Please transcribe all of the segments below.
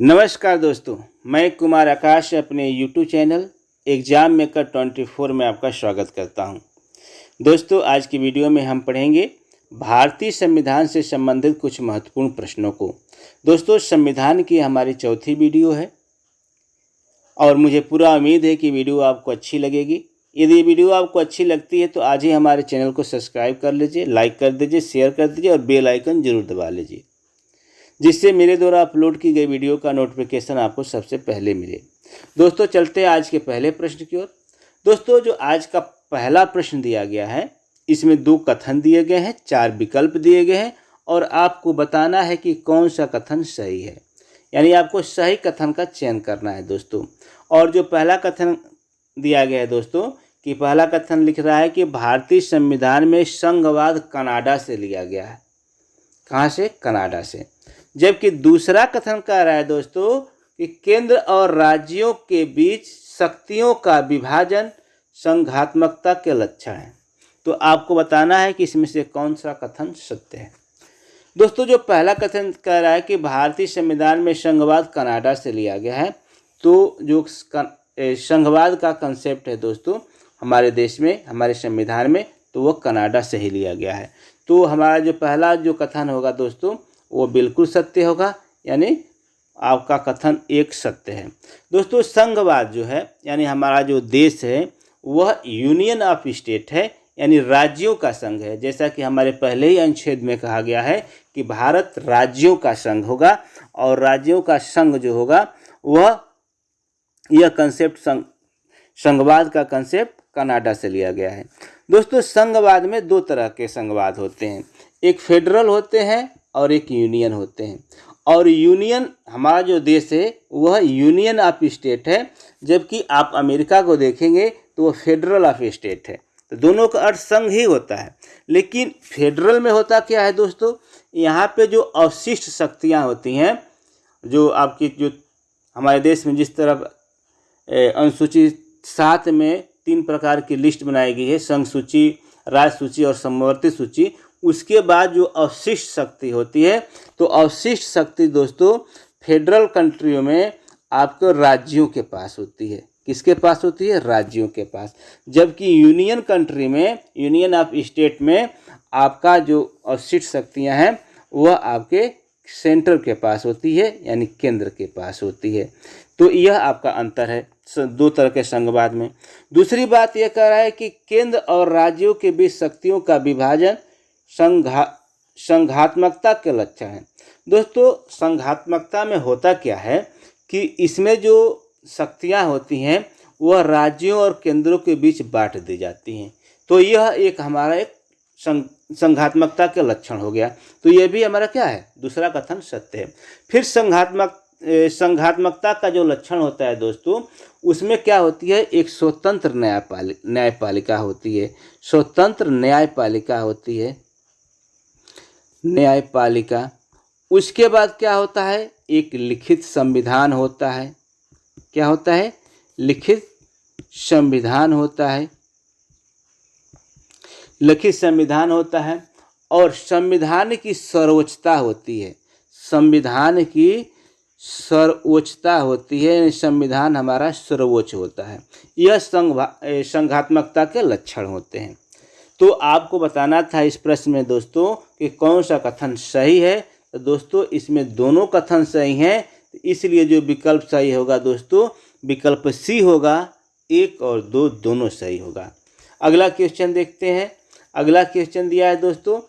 नमस्कार दोस्तों, मैं कुमार आकाश अपने YouTube channel exam maker twenty four में आपका स्वागत करता हूँ। दोस्तों, आज की वीडियो में हम पढ़ेंगे भारतीय संविधान से संबंधित कुछ महत्वपूर्ण प्रश्नों को। दोस्तों, संविधान की हमारी चौथी वीडियो है और मुझे पूरा उम्मीद है कि वीडियो आपको अच्छी लगेगी। यदि वीडियो आपको अच्छी लगती है तो आज ही हमारे चैनल को सब्सक्राइब कर लीजिए, लाइक कर दीजिए, शेयर कर दीजिए और बेल आइकन ज़रूर दबा लीजिए। जिससे मेरे द्वारा अपलोड की गई वीडियो का नोटिफिकेशन आपको सबसे पहले मिले। दोस्तों, चलते हैं आज के पहले प्रश्न की ओर। दोस्तों, जो आज का पहला प्रश्न दिया गया है, इसमें दो कथन दिए गए हैं, चार विकल्प दिए गए हैं और आपको बताना है कि कौन सा कथन सही है। यानी आपको सही कथन का चयन करना है दोस्तों। और जो पहला कथन दिया गया है दोस्तों, कि पहला कथन लिख रहा है कि भारतीय संविधान में संघवाद कनाडा से लिया गया है। कहाँ से? कनाडा से। जबकि दूसरा कथन कह रहा है दोस्तों कि केंद्र और राज्यों के बीच शक्तियों का विभाजन संघात्मकता के लक्षण है। तो आपको बताना है कि इसमें से कौन सा कथन सत्य है। दोस्तों, जो पहला कथन कह रहा है कि भारतीय संविधान में संघवाद कनाडा से लिया गया है तो जो संघवाद का कंसेप्ट है दोस्तों, हमारे देश में, हमारे संविधान में तो वो कनाडा से ही लिया गया है। तो हमारा जो पहला जो कथन होगा दोस्तों वो बिल्कुल सत्य होगा, यानी आपका कथन एक सत्य है। दोस्तों, संघवाद जो है, यानी हमारा जो देश है, वह यूनियन ऑफ़ स्टेट है, यानी राज्यों का संघ है। जैसा कि हमारे पहले ही अनुच्छेद में कहा गया है कि भारत राज्यों का संघ होगा और राज्यों का संघ जो होगा, वह यह कंसेप्ट संघ, संघवाद का कंसेप्ट कनाडा से लिया गया है। दोस्तों, संघवाद में दो तरह के संघवाद होते हैं। एक फेडरल होते हैं और एक यूनियन होते हैं। और यूनियन हमारा जो देश है, वह यूनियन ऑफ़ स्टेट है, जबकि आप अमेरिका को देखेंगे तो वह फेडरल ऑफ़ स्टेट है। तो दोनों का अर्थ संघ ही होता है। लेकिन फेडरल में होता क्या है दोस्तों? यहाँ पे जो अवशिष्ट शक्तियाँ होती हैं, जो आपकी, जो हमारे देश में जिस तरह अनुसूचित सात में तीन प्रकार की लिस्ट बनाई गई है संघ सूची राज सूची और समवर्ती सूची। उसके बाद जो अवशिष्ट शक्ति होती है तो अवशिष्ट शक्ति दोस्तों, फेडरल कंट्रियों में आपको राज्यों के पास होती है। किसके पास होती है? राज्यों के पास। जबकि यूनियन कंट्री में, यूनियन ऑफ़ स्टेट में आपका जो अवशिष्ट शक्तियाँ हैं, वह आपके सेंटर के पास होती है, यानी केंद्र के पास होती है। तो यह आपका अंतर है दो तरह के संघवाद में। दूसरी बात यह कह रहा है कि केंद्र और राज्यों के बीच शक्तियों का विभाजन संघा, संघात्मकता के लक्षण है। दोस्तों, संघात्मकता में होता क्या है कि इसमें जो शक्तियाँ होती हैं, वह राज्यों और केंद्रों के बीच बांट दी जाती हैं। तो यह एक हमारा एक संघात्मकता के लक्षण हो गया। तो यह भी हमारा क्या है? दूसरा कथन सत्य है। फिर संघात्मक संघात्मकता का जो लक्षण होता है दोस्तों, उसमें क्या होती है? एक स्वतंत्र न्यायपालिक न्यायपालिका होती है। स्वतंत्र न्यायपालिका होती है। न्यायपालिका उसके बाद क्या होता है? एक लिखित संविधान होता है। क्या होता है? लिखित संविधान होता है। लिखित संविधान होता है और संविधान की सर्वोच्चता होती है। संविधान की सर्वोच्चता होती है संविधान हमारा सर्वोच्च होता है। यह संघ संघात्मकता के लक्षण होते हैं। तो आपको बताना था इस प्रश्न में दोस्तों कि कौन सा कथन सही है। तो दोस्तों, इसमें दोनों कथन सही हैं इसलिए जो विकल्प सही होगा दोस्तों, विकल्प सी होगा, एक और दो दोनों सही होगा। अगला क्वेश्चन देखते हैं। अगला क्वेश्चन दिया है दोस्तों,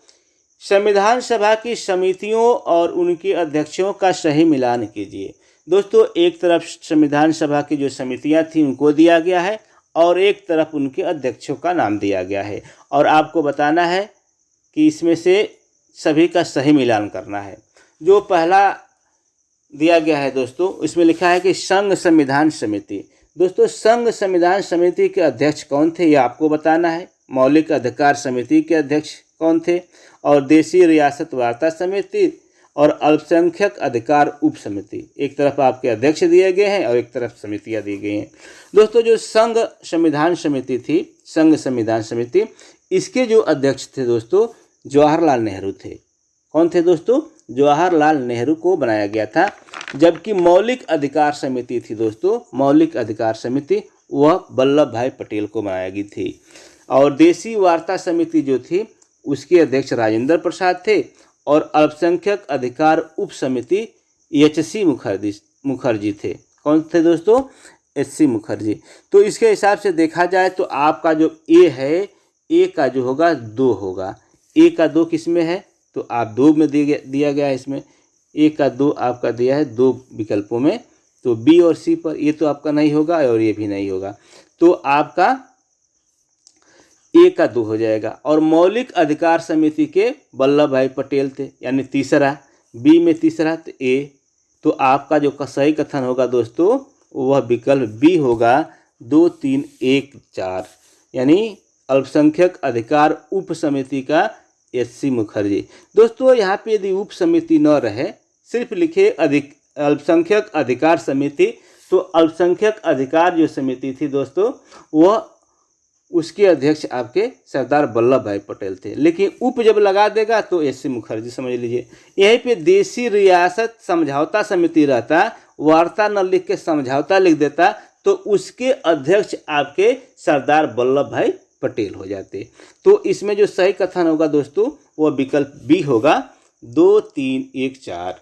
संविधान सभा की समितियों और उनके अध्यक्षों का सही मिलान कीजिए। दोस्तों, एक तरफ़ संविधान सभा की जो समितियाँ थी, उनको दिया गया है और एक तरफ़ उनके अध्यक्षों का नाम दिया गया है। और आपको बताना है कि इसमें से सभी का सही मिलान करना है। जो पहला दिया गया है दोस्तों, इसमें लिखा है कि संघ संविधान समिति। दोस्तों, संघ संविधान समिति के अध्यक्ष कौन थे ये आपको बताना है। मौलिक अधिकार समिति के अध्यक्ष कौन थे और देशी रियासत वार्ता समिति और अल्पसंख्यक अधिकार उप समिति। एक तरफ़ आपके अध्यक्ष दिए गए हैं और एक तरफ़ समितियाँ दी गई हैं। दोस्तों, जो संघ संविधान समिति थी, संघ संविधान समिति इसके जो अध्यक्ष थे दोस्तों, जवाहरलाल नेहरू थे। कौन थे दोस्तों? जवाहरलाल नेहरू को बनाया गया था, जबकि मौलिक अधिकार समिति थी दोस्तों। मौलिक अधिकार समिति, वह वल्लभ भाई पटेल को बनाया गई थी। और देसी वार्ता समिति जो थी, उसके अध्यक्ष राजेंद्र प्रसाद थे और अल्पसंख्यक अधिकार उप समिति एच सी मुखर्जी मुखर्जी थे। कौन थे दोस्तों? H C Mukherjee. तो इसके हिसाब से देखा जाए तो आपका जो ए है ए का जो होगा, दो होगा। ए का दो किसमें है? तो आप दो में दिया गया है इसमें। ए का दो आपका दिया है दो विकल्पों में। तो बी और सी पर ये तो आपका नहीं होगा और ये भी नहीं होगा। तो आपका ए का दो हो जाएगा। और मौलिक अधिकार समिति के वल्लभ भाई पटेल थे, यानी तीसरा। बी में तीसरा तो ए। तो आपका जो सही कथन होगा दोस्तों, वह विकल्प बी होगा। दो, तीन, एक, चार। यानी अल्पसंख्यक अधिकार उप समिति का एस सी मुखर्जी। दोस्तों, यहाँ पे यदि उप समिति न रहे, सिर्फ़ लिखे अधिक, अल्पसंख्यक अधिकार समिति तो अल्पसंख्यक अधिकार जो समिति थी दोस्तों, वह उसके अध्यक्ष आपके सरदार वल्लभ भाई पटेल थे। लेकिन उप जब लगा देगा तो एस सी मुखर्जी, समझ लीजिए। यहीं पे देसी रियासत समझौता समिति रहता, वार्ता न लिख के समझौता लिख देता तो उसके अध्यक्ष आपके सरदार वल्लभ भाई पटेल हो जाते तो इसमें जो सही कथन होगा दोस्तों वह विकल्प बी होगा। दो, तीन, एक, चार।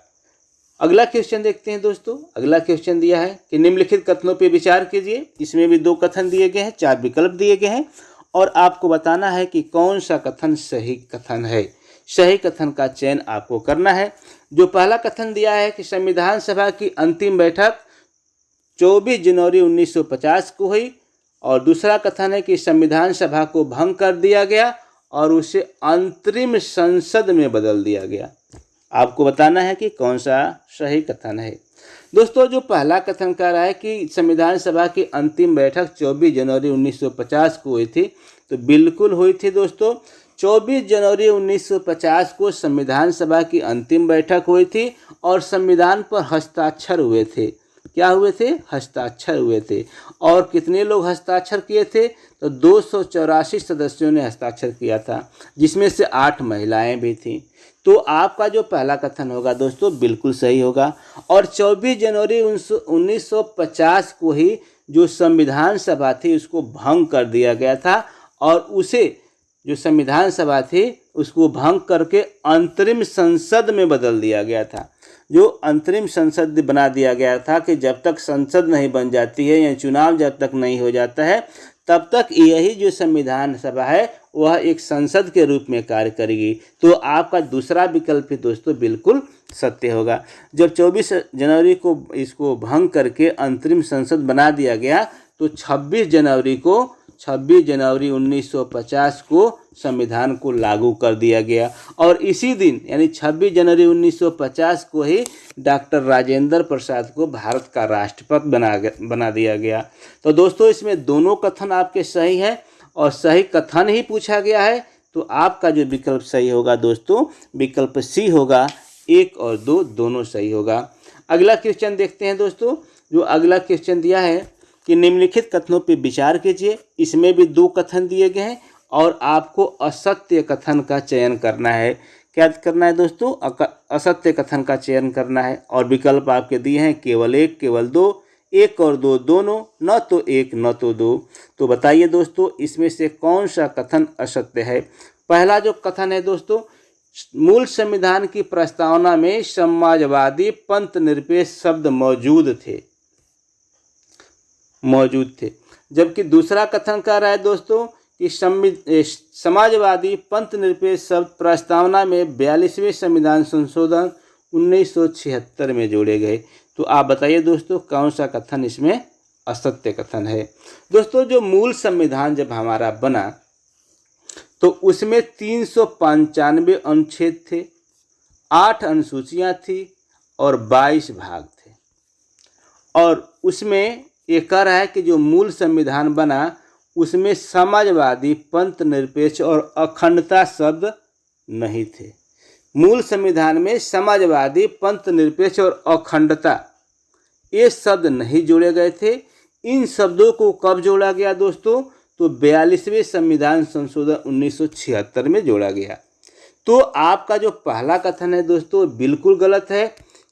अगला क्वेश्चन देखते हैं दोस्तों। अगला क्वेश्चन दिया है कि निम्नलिखित कथनों पर विचार कीजिए। इसमें भी दो कथन दिए गए हैं, चार विकल्प दिए गए हैं। और आपको बताना है कि कौन सा कथन सही कथन है। सही कथन का चयन आपको करना है। जो पहला कथन दिया है कि संविधान सभा की अंतिम बैठक 24 जनवरी 1950 को हुई। और दूसरा कथन है कि संविधान सभा को भंग कर दिया गया और उसे अंतरिम संसद में बदल दिया गया। आपको बताना है कि कौन सा सही कथन है। दोस्तों, जो पहला कथन कह रहा है कि संविधान सभा की अंतिम बैठक 24 जनवरी 1950 को हुई थी तो बिल्कुल हुई थी दोस्तों। 24 जनवरी 1950 को संविधान सभा की अंतिम बैठक हुई थी और संविधान पर हस्ताक्षर हुए थे। क्या हुए थे? हस्ताक्षर हुए थे। और कितने लोग हस्ताक्षर किए थे? तो दो सौ चौरासी सदस्यों ने हस्ताक्षर किया था, जिसमें से आठ महिलाएँ भी थीं। तो आपका जो पहला कथन होगा दोस्तों, बिल्कुल सही होगा। और 24 जनवरी 1950 को ही जो संविधान सभा थी, उसको भंग कर दिया गया था। और उसे जो संविधान सभा थी, उसको भंग करके अंतरिम संसद में बदल दिया गया था। जो अंतरिम संसद बना दिया गया था कि जब तक संसद नहीं बन जाती है या चुनाव जब तक नहीं हो जाता है, तब तक यही जो संविधान सभा है, वह एक संसद के रूप में कार्य करेगी। तो आपका दूसरा विकल्प भी दोस्तों, बिल्कुल सत्य होगा। जब 24 जनवरी को इसको भंग करके अंतरिम संसद बना दिया गया तो 26 जनवरी को 26 जनवरी 1950 को संविधान को लागू कर दिया गया। और इसी दिन, यानी 26 जनवरी 1950 को ही डॉक्टर राजेंद्र प्रसाद को भारत का राष्ट्रपति बना बना दिया गया। तो दोस्तों, इसमें दोनों कथन आपके सही हैं और सही कथन ही पूछा गया है। तो आपका जो विकल्प सही होगा दोस्तों, विकल्प सी होगा, एक और दो दोनों सही होगा। अगला क्वेश्चन देखते हैं दोस्तों। जो अगला क्वेश्चन दिया है कि निम्नलिखित कथनों पर विचार कीजिए। इसमें भी दो कथन दिए गए हैं। और आपको असत्य कथन का चयन करना है। क्या करना है दोस्तों? असत्य कथन का चयन करना है। और विकल्प आपके दिए हैं, केवल एक, केवल दो, एक और दो दोनों, न तो एक, न तो दो। तो बताइए दोस्तों, इसमें से कौन सा कथन असत्य है? पहला जो कथन है दोस्तों, मूल संविधान की प्रस्तावना में समाजवादी पंथ निरपेक्ष शब्द मौजूद थे। मौजूद थे। जबकि दूसरा कथन कह रहा है दोस्तों कि समाजवादी पंथ निरपेक्ष शब्द प्रस्तावना में बयालीसवें संविधान संशोधन 1976 में जोड़े गए। तो आप बताइए दोस्तों, कौन सा कथन इसमें असत्य कथन है? दोस्तों, जो मूल संविधान जब हमारा बना तो उसमें तीन सौ पंचानवे अनुच्छेद थे, आठ अनुसूचियाँ थी और बाईस भाग थे। और उसमें ये कह रहा है कि जो मूल संविधान बना उसमें समाजवादी पंथ निरपेक्ष और अखंडता शब्द नहीं थे। मूल संविधान में समाजवादी पंथ निरपेक्ष और अखंडता, ये शब्द नहीं जोड़े गए थे। इन शब्दों को कब जोड़ा गया दोस्तों? तो बयालीसवें संविधान संशोधन 1976 में जोड़ा गया। तो आपका जो पहला कथन है दोस्तों, बिल्कुल गलत है,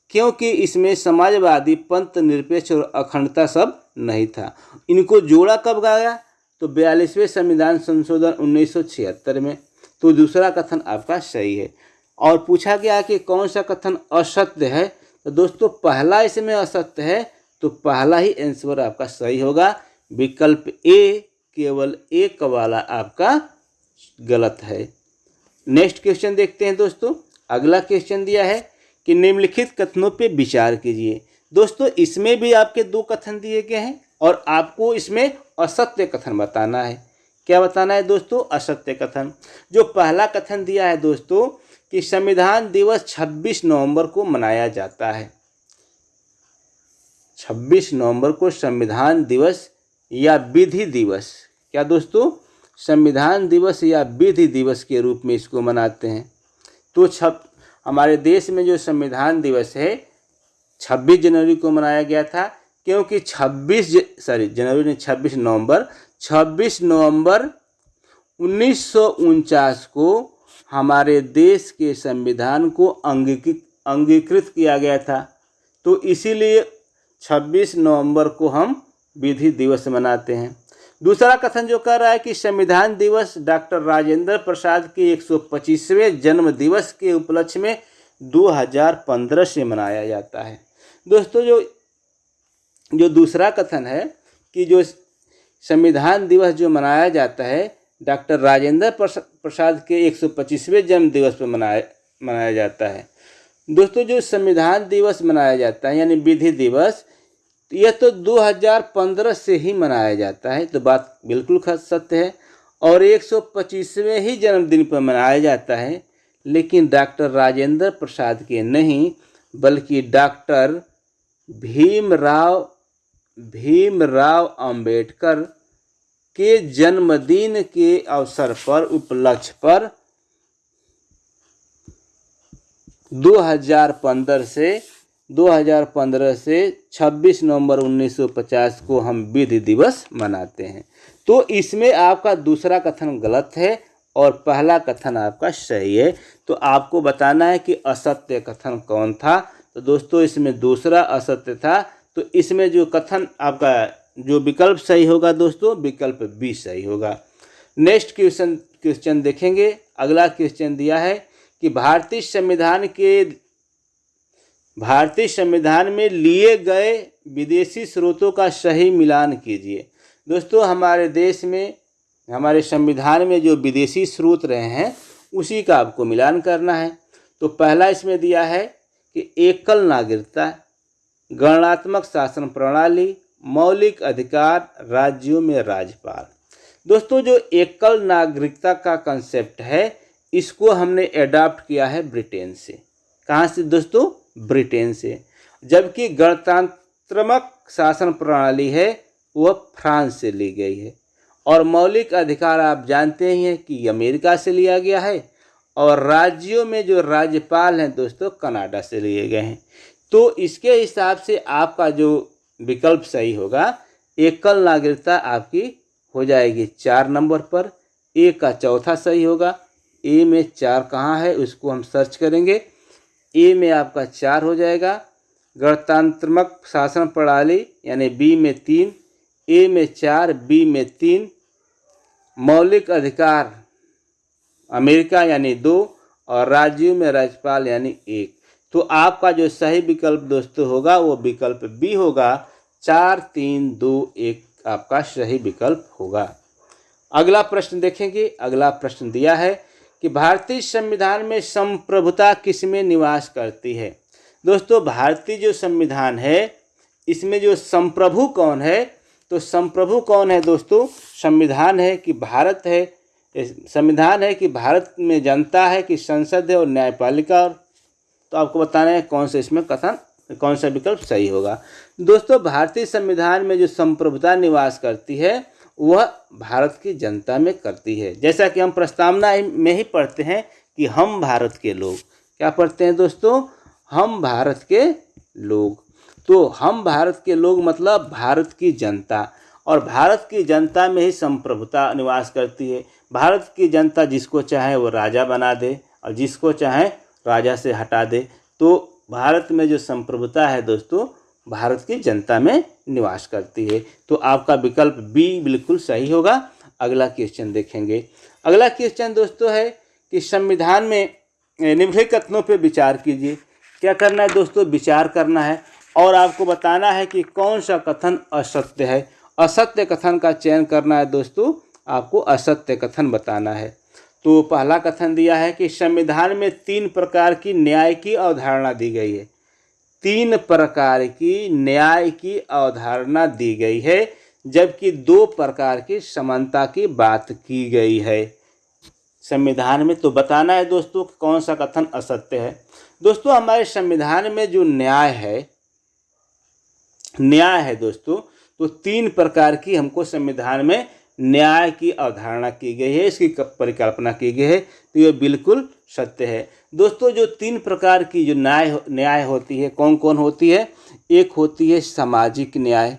क्योंकि इसमें समाजवादी पंथ निरपेक्ष और अखंडता सब नहीं था। इनको जोड़ा कब गया? तो बयालीसवें संविधान संशोधन उन्नीस सौ छिहत्तर में तो दूसरा कथन आपका सही है। और पूछा गया कि कौन सा कथन असत्य है? तो दोस्तों, पहला इसमें असत्य है तो पहला ही आंसर आपका सही होगा। विकल्प ए, केवल एक वाला आपका गलत है। नेक्स्ट क्वेश्चन देखते हैं दोस्तों। अगला क्वेश्चन दिया है कि निम्नलिखित कथनों पे विचार कीजिए। दोस्तों, इसमें भी आपके दो कथन दिए गए हैं और आपको इसमें असत्य कथन बताना है। क्या बताना है दोस्तों? असत्य कथन। जो पहला कथन दिया है दोस्तों, कि संविधान दिवस 26 नवंबर को मनाया जाता है। 26 नवंबर को संविधान दिवस या विधि दिवस। क्या दोस्तों? संविधान दिवस या विधि दिवस के रूप में इसको मनाते हैं। तो छप हमारे देश में जो संविधान दिवस है 26 जनवरी को मनाया गया था। क्योंकि 26 सॉरी जनवरी ने 26 नवंबर 26 नवंबर उन्नीस सौ उनचास को हमारे देश के संविधान को अंगीकृत अंगीकृत किया गया था। तो इसीलिए 26 नवंबर को हम विधि दिवस मनाते हैं। दूसरा कथन जो कह रहा है कि संविधान दिवस डॉक्टर राजेंद्र प्रसाद के 125वें जन्म दिवस के उपलक्ष्य में 2015 से मनाया जाता है। दोस्तों, जो जो दूसरा कथन है कि जो संविधान दिवस जो मनाया जाता है, डॉक्टर राजेंद्र प्रसाद के 125वें जन्म दिवस पर मनाया मनाया जाता है। दोस्तों, जो संविधान दिवस मनाया जाता है, यानी विधि दिवस, यह तो 2015 से ही मनाया जाता है तो बात बिल्कुल सत्य है। और 125वें ही जन्मदिन पर मनाया जाता है, लेकिन डॉक्टर राजेंद्र प्रसाद के नहीं, बल्कि डॉक्टर भीमराव भीमराव अंबेडकर के जन्मदिन के अवसर पर, उपलक्ष्य पर 2015 से 2015 से 26 नवंबर 1950 को हम विधि दिवस मनाते हैं। तो इसमें आपका दूसरा कथन गलत है और पहला कथन आपका सही है। तो आपको बताना है कि असत्य कथन कौन था? तो दोस्तों, इसमें दूसरा असत्य था तो इसमें जो कथन आपका जो विकल्प सही होगा दोस्तों, विकल्प बी सही होगा। नेक्स्ट क्वेश्चन क्वेश्चन देखेंगे। अगला क्वेश्चन दिया है कि भारतीय संविधान के, भारतीय संविधान में लिए गए विदेशी स्रोतों का सही मिलान कीजिए। दोस्तों, हमारे देश में, हमारे संविधान में जो विदेशी स्रोत रहे हैं, उसी का आपको मिलान करना है। तो पहला इसमें दिया है कि एकल नागरिकता गणनात्मक शासन प्रणाली, मौलिक अधिकार, राज्यों में राज्यपाल। दोस्तों, जो एकल नागरिकता का कंसेप्ट है, इसको हमने एडॉप्ट किया है ब्रिटेन से। कहाँ से दोस्तों? ब्रिटेन से। जबकि गणतंत्रात्मक शासन प्रणाली है, वह फ्रांस से ली गई है। और मौलिक अधिकार आप जानते ही हैं कि अमेरिका से लिया गया है, और राज्यों में जो राज्यपाल हैं दोस्तों, कनाडा से लिए गए हैं। तो इसके हिसाब से आपका जो विकल्प सही होगा एकल नागरिकता आपकी हो जाएगी चार नंबर पर। ए का चौथा सही होगा। ए में चार कहाँ है उसको हम सर्च करेंगे। ए में आपका चार हो जाएगा। गणतंत्रात्मक शासन प्रणाली यानी बी में तीन, ए में चार, बी में तीन, मौलिक अधिकार अमेरिका यानी दो और राज्यों में राज्यपाल यानी एक। तो आपका जो सही विकल्प दोस्तों होगा, वो विकल्प बी होगा। चार, तीन, दो, एक आपका सही विकल्प होगा। अगला प्रश्न देखेंगे। अगला प्रश्न दिया है कि भारतीय संविधान में संप्रभुता किसमें निवास करती है? दोस्तों, भारतीय जो संविधान है, इसमें जो संप्रभु कौन है तो संप्रभु कौन है दोस्तों? संविधान है कि भारत है। संविधान है कि भारत में जनता है, कि संसद है और न्यायपालिका और तो आपको बताना है कौन सा इसमें कथन, कौन सा विकल्प सही होगा। दोस्तों, भारतीय संविधान में जो संप्रभुता निवास करती है, वह भारत की जनता में करती है। जैसा कि हम प्रस्तावना में ही पढ़ते हैं कि हम भारत के लोग। क्या पढ़ते हैं दोस्तों? हम भारत के लोग। तो हम भारत के लोग मतलब भारत की जनता। और भारत की जनता में ही संप्रभुता निवास करती है। भारत की जनता जिसको चाहे वो राजा बना दे और जिसको चाहे राजा से हटा दे। तो भारत में जो संप्रभुता है दोस्तों, भारत की जनता में निवास करती है। तो आपका विकल्प बी बिल्कुल सही होगा। अगला क्वेश्चन देखेंगे। अगला क्वेश्चन दोस्तों है कि संविधान में निम्नलिखित कथनों पर विचार कीजिए। क्या करना है दोस्तों? विचार करना है। और आपको बताना है कि कौन सा कथन असत्य है। असत्य कथन का चयन करना है दोस्तों। आपको असत्य कथन बताना है। तो पहला कथन दिया है कि संविधान में तीन प्रकार की न्याय की अवधारणा दी गई है। तीन प्रकार की न्याय की अवधारणा दी गई है, जबकि दो प्रकार की समानता की बात की गई है। संविधान में तो बताना है दोस्तों कौन सा कथन असत्य है। दोस्तों, हमारे संविधान में जो न्याय है न्याय है दोस्तों तो तीन प्रकार की हमको संविधान में न्याय की अवधारणा की गई है, इसकी परिकल्पना की गई है तो ये बिल्कुल सत्य है। दोस्तों, जो तीन प्रकार की जो न्याय न्याय होती है कौन कौन होती है? एक होती है सामाजिक न्याय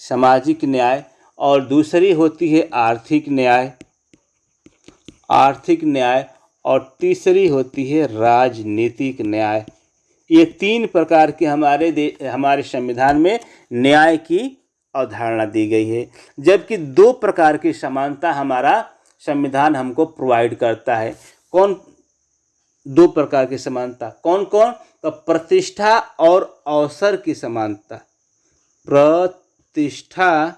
सामाजिक न्याय, और दूसरी होती है आर्थिक न्याय आर्थिक न्याय, और तीसरी होती है राजनीतिक न्याय। ये तीन प्रकार के हमारे हमारे संविधान में न्याय की अवधारणा दी गई है, जबकि दो प्रकार की समानता हमारा संविधान हमको प्रोवाइड करता है। कौन दो प्रकार की समानता? कौन कौन तो प्रतिष्ठा और अवसर की समानता। प्रतिष्ठा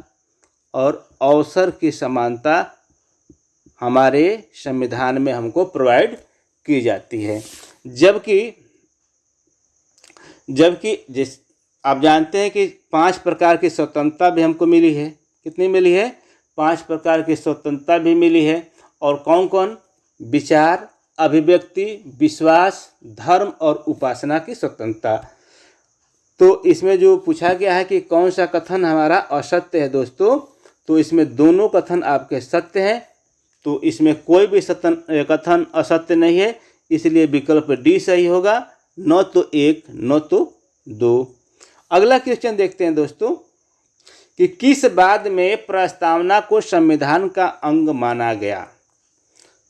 और अवसर की समानता हमारे संविधान में हमको प्रोवाइड की जाती है। जबकि जबकि जिस आप जानते हैं कि पाँच प्रकार की स्वतंत्रता भी हमको मिली है। कितनी मिली है? पाँच प्रकार की स्वतंत्रता भी मिली है। और कौन कौन विचार, अभिव्यक्ति, विश्वास, धर्म और उपासना की स्वतंत्रता। तो इसमें जो पूछा गया है कि कौन सा कथन हमारा असत्य है दोस्तों तो इसमें दोनों कथन आपके सत्य हैं। तो इसमें कोई भी सतन कथन असत्य नहीं है, इसलिए विकल्प डी सही होगा। न तो एक, न तो दो। अगला क्वेश्चन देखते हैं दोस्तों, कि किस बाद में प्रस्तावना को संविधान का अंग माना गया?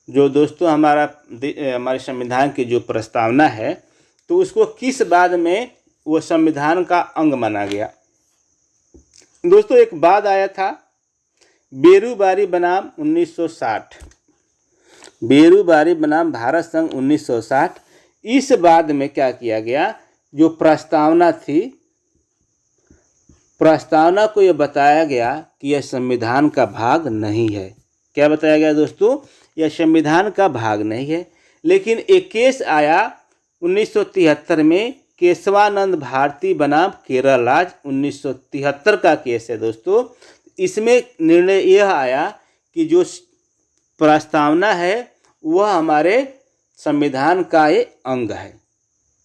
जो दोस्तों हमारा हमारे संविधान की जो प्रस्तावना है तो उसको किस बाद में वो संविधान का अंग माना गया? दोस्तों, एक बाद आया था, बेरूबारी बनाम 1960 बेरूबारी बनाम भारत संघ 1960 इस बाद में क्या किया गया? जो प्रस्तावना थी प्रस्तावना को यह बताया गया कि यह संविधान का भाग नहीं है। क्या बताया गया दोस्तों? यह संविधान का भाग नहीं है। लेकिन एक केस आया 1973 में, केशवानंद भारती बनाम केरल राज, उन्नीस सौ तिहत्तर का केस है दोस्तों। इसमें निर्णय यह आया कि जो प्रस्तावना है, वह हमारे संविधान का एक अंग है।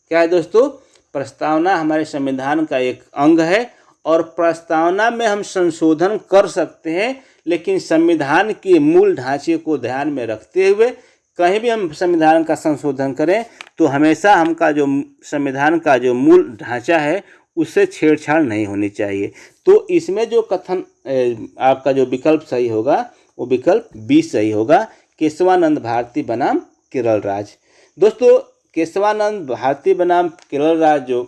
क्या है दोस्तों? प्रस्तावना हमारे संविधान का एक अंग है और प्रस्तावना में हम संशोधन कर सकते हैं, लेकिन संविधान के मूल ढांचे को ध्यान में रखते हुए कहीं भी हम संविधान का संशोधन करें तो हमेशा हमका जो संविधान का जो मूल ढांचा है, उससे छेड़छाड़ नहीं होनी चाहिए। तो इसमें जो कथन आपका जो विकल्प सही होगा, वो विकल्प बी सही होगा, केशवानंद भारती बनाम केरल राज। दोस्तों, केशवानंद भारती बनाम केरल राज जो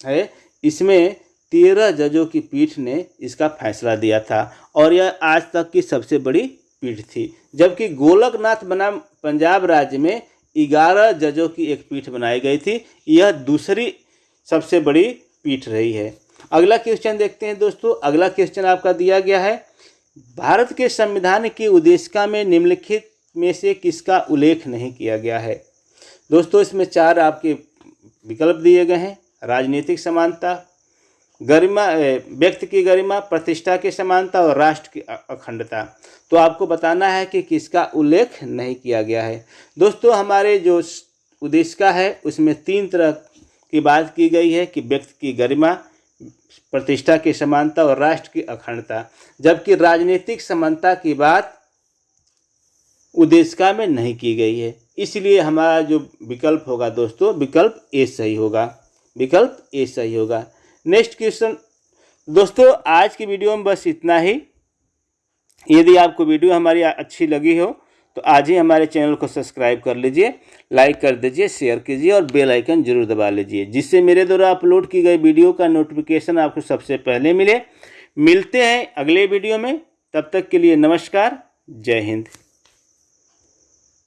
है, इसमें तेरह जजों की पीठ ने इसका फैसला दिया था और यह आज तक की सबसे बड़ी पीठ थी। जबकि गोलकनाथ बनाम पंजाब राज्य में ग्यारह जजों की एक पीठ बनाई गई थी। यह दूसरी सबसे बड़ी पीठ रही है। अगला क्वेश्चन देखते हैं दोस्तों। अगला क्वेश्चन आपका दिया गया है। भारत के संविधान की उद्देशिका में निम्नलिखित में से किसका उल्लेख नहीं किया गया है? दोस्तों, इसमें चार आपके विकल्प दिए गए हैं। राजनीतिक समानता गरिमा व्यक्ति की गरिमा, प्रतिष्ठा की समानता और राष्ट्र की अखंडता। तो आपको बताना है कि किसका उल्लेख नहीं किया गया है। दोस्तों, हमारे जो उद्देश्य है, उसमें तीन तरह की बात की गई है कि व्यक्ति की गरिमा, प्रतिष्ठा की समानता और राष्ट्र की अखंडता। जबकि राजनीतिक समानता की बात उद्देशिका में नहीं की गई है। इसलिए हमारा जो विकल्प होगा दोस्तों, विकल्प ए सही होगा। विकल्प ए सही होगा। Next question. दोस्तों, आज की वीडियो में बस इतना ही। यदि आपको वीडियो हमारी अच्छी लगी हो तो आज ही हमारे चैनल को सब्सक्राइब कर लीजिए, लाइक कर दीजिए, शेयर कीजिए और बेल आइकन ज़रूर दबा लीजिए, जिससे मेरे द्वारा अपलोड की गई वीडियो का नोटिफिकेशन आपको सबसे पहले मिले। मिलते हैं अगले वीडियो में। तब तक के लिए नमस्कार, जय हिंद।